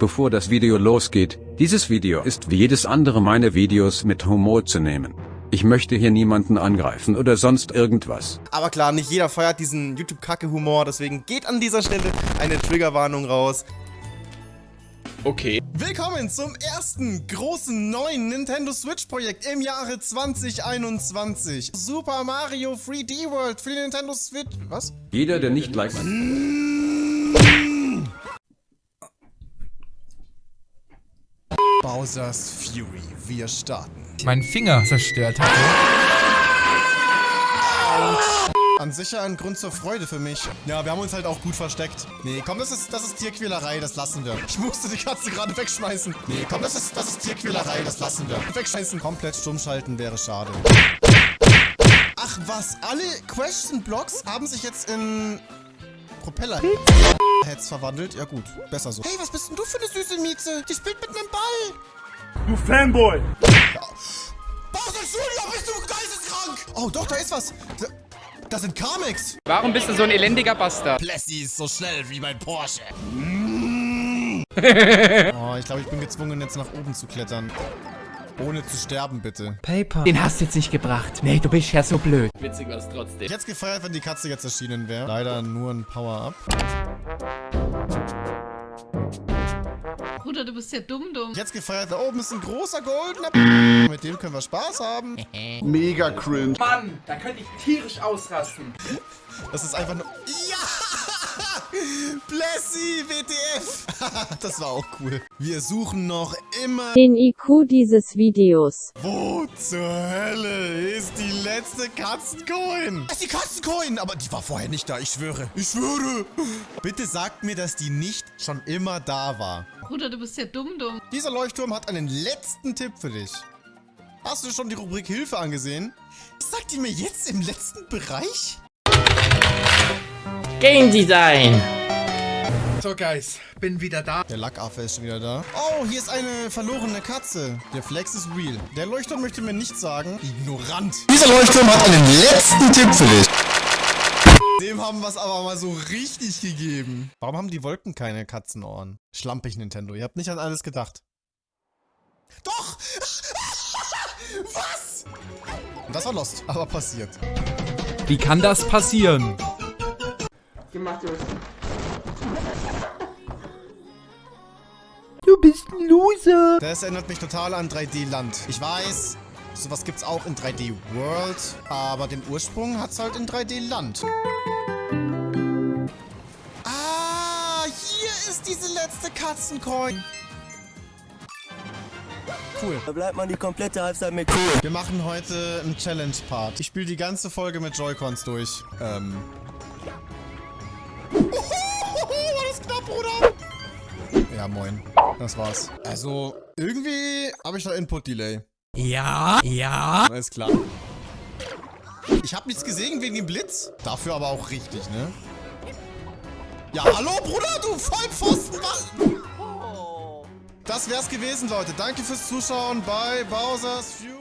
Bevor das Video losgeht, dieses Video ist wie jedes andere meine Videos mit Humor zu nehmen. Ich möchte hier niemanden angreifen oder sonst irgendwas. Aber klar, nicht jeder feiert diesen YouTube-Kacke-Humor, deswegen geht an dieser Stelle eine Triggerwarnung raus. Okay. Willkommen zum ersten großen neuen Nintendo Switch-Projekt im Jahre 2021. Super Mario 3D World für die Nintendo Switch. Was? Jeder, der nicht like... Bowser's Fury. Wir starten. meinen Finger zerstört hatte. An sich ein Grund zur Freude für mich. Ja, wir haben uns halt auch gut versteckt. Nee, komm, das ist, das ist Tierquälerei, das lassen wir. Ich musste die Katze gerade wegschmeißen. Nee, komm, das ist, das ist Tierquälerei, das lassen wir. Wegschmeißen, komplett stumm schalten wäre schade. Ach was, alle Question Blocks haben sich jetzt in Propeller Heads verwandelt. Ja gut, besser so. Hey, was bist denn du für eine süße Mieze? Die spielt mit einem Ball. Du Fanboy! Bowser Junior, bist du geisteskrank? Oh, doch, da ist was. Da, das sind Carmex. Warum bist du so ein elendiger Bastard? Plessy ist so schnell wie mein Porsche. oh, ich glaube, ich bin gezwungen, jetzt nach oben zu klettern. Ohne zu sterben, bitte. Paper. Den hast du jetzt nicht gebracht. Nee, du bist ja so blöd. Witzig war es trotzdem. Ich hätte es gefeiert, wenn die Katze jetzt erschienen wäre. Leider nur ein Power-Up. Bruder, du bist ja dumm, dumm. Es gefeiert, da oben ist ein großer goldener Mit dem können wir Spaß haben. Mega cringe. Mann, da könnte ich tierisch ausrasten. Das ist einfach nur... Blessy, WTF! das war auch cool. Wir suchen noch immer... Den IQ dieses Videos. Wo zur Hölle ist die letzte Katzencoin? Das ist die Katzencoin! Aber die war vorher nicht da, ich schwöre. Ich schwöre! Bitte sagt mir, dass die nicht schon immer da war. Bruder, du bist ja dumm, dumm. Dieser Leuchtturm hat einen letzten Tipp für dich. Hast du schon die Rubrik Hilfe angesehen? Sagt die mir jetzt im letzten Bereich? Game Design. So, Guys, bin wieder da. Der Lackaffe ist schon wieder da. Oh, hier ist eine verlorene Katze. Der Flex ist real. Der Leuchtturm möchte mir nichts sagen. Ignorant. Dieser Leuchtturm hat einen letzten Tipp für dich. Dem haben wir es aber mal so richtig gegeben. Warum haben die Wolken keine Katzenohren? Schlampig, Nintendo. Ihr habt nicht an alles gedacht. Doch! Was? Und das war Lost, aber passiert. Wie kann das passieren? Du bist ein Loser. Das erinnert mich total an 3D Land. Ich weiß, sowas gibt's auch in 3D World, aber den Ursprung hat's halt in 3D Land. Ah, hier ist diese letzte Katzencoin. Cool. Da bleibt man die komplette Halbzeit mit cool. Wir machen heute einen Challenge-Part. Ich spiele die ganze Folge mit Joy-Cons durch. Ähm. War das knapp, Bruder? Ja, moin. Das war's. Also, irgendwie habe ich da Input-Delay. Ja, ja. Alles klar. Ich habe nichts gesehen wegen dem Blitz. Dafür aber auch richtig, ne? Ja, hallo, Bruder, du Vollpfosten? Das wär's gewesen, Leute. Danke fürs Zuschauen bei Bowser's Fury.